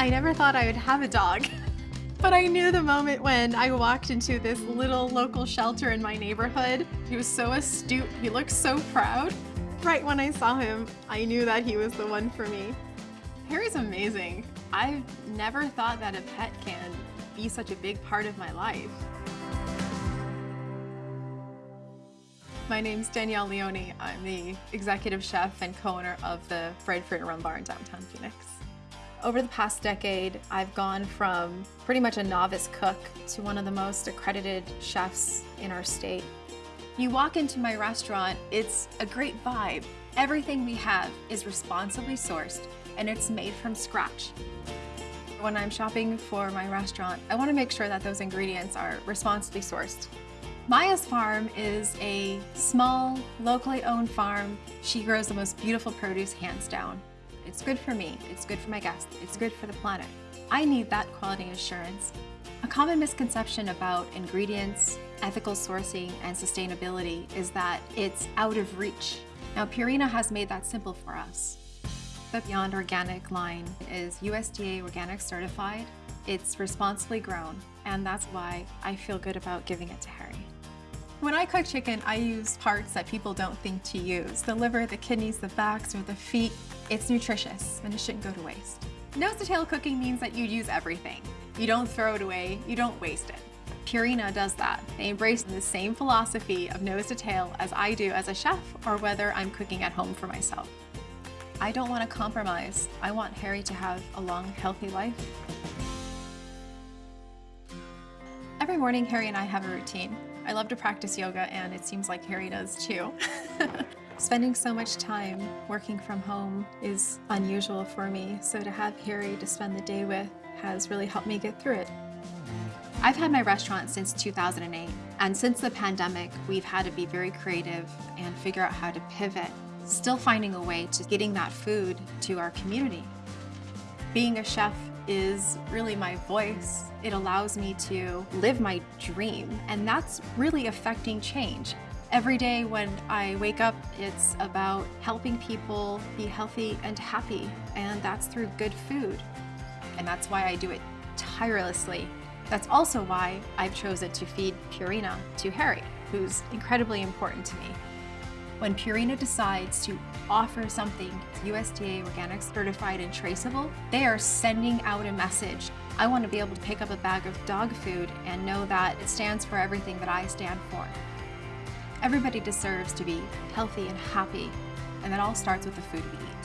I never thought I would have a dog. But I knew the moment when I walked into this little local shelter in my neighborhood. He was so astute, he looked so proud. Right when I saw him, I knew that he was the one for me. Harry's amazing. I've never thought that a pet can be such a big part of my life. My name's Danielle Leoni. I'm the executive chef and co-owner of the Fruit and Rum Bar in downtown Phoenix. Over the past decade, I've gone from pretty much a novice cook to one of the most accredited chefs in our state. You walk into my restaurant, it's a great vibe. Everything we have is responsibly sourced and it's made from scratch. When I'm shopping for my restaurant, I want to make sure that those ingredients are responsibly sourced. Maya's farm is a small, locally owned farm. She grows the most beautiful produce hands down. It's good for me, it's good for my guests, it's good for the planet. I need that quality assurance. A common misconception about ingredients, ethical sourcing, and sustainability is that it's out of reach. Now Purina has made that simple for us. The Beyond Organic line is USDA organic certified, it's responsibly grown, and that's why I feel good about giving it to Harry. When I cook chicken, I use parts that people don't think to use. The liver, the kidneys, the backs, or the feet. It's nutritious and it shouldn't go to waste. Nose to tail cooking means that you use everything. You don't throw it away, you don't waste it. Purina does that. They embrace the same philosophy of nose to tail as I do as a chef or whether I'm cooking at home for myself. I don't want to compromise. I want Harry to have a long, healthy life. Every morning, Harry and I have a routine. I love to practice yoga and it seems like Harry does too. Spending so much time working from home is unusual for me, so to have Harry to spend the day with has really helped me get through it. I've had my restaurant since 2008, and since the pandemic, we've had to be very creative and figure out how to pivot, still finding a way to getting that food to our community. Being a chef is really my voice. It allows me to live my dream, and that's really affecting change. Every day when I wake up, it's about helping people be healthy and happy, and that's through good food. And that's why I do it tirelessly. That's also why I've chosen to feed Purina to Harry, who's incredibly important to me. When Purina decides to offer something USDA organic certified and traceable, they are sending out a message. I want to be able to pick up a bag of dog food and know that it stands for everything that I stand for. Everybody deserves to be healthy and happy, and that all starts with the food we eat.